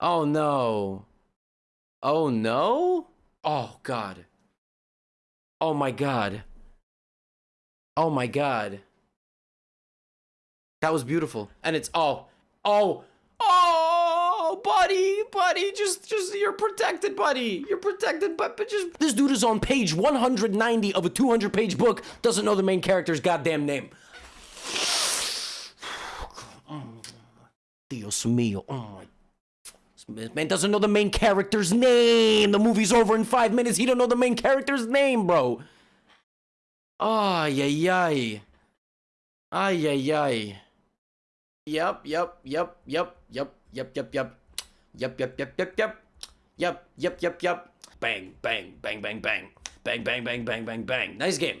Oh no. Oh no? Oh god. Oh my god. Oh my god. That was beautiful. And it's oh oh oh buddy, buddy, just just you're protected, buddy. You're protected, but, but just this dude is on page 190 of a 200 page book, doesn't know the main character's goddamn name. Dios mío. Oh my this man doesn't know the main character's name. The movie's over in five minutes. He don't know the main character's name, bro. Ay, ay, ay. Ay, ay, ay. Yep, yep, yep, yep, yep, yep, yep, yep. Yep, yep, yep, yep, yep. Yep, yep, yep, yep. Bang, bang, bang, bang, bang. Bang, bang, bang, bang, bang, bang. Nice game.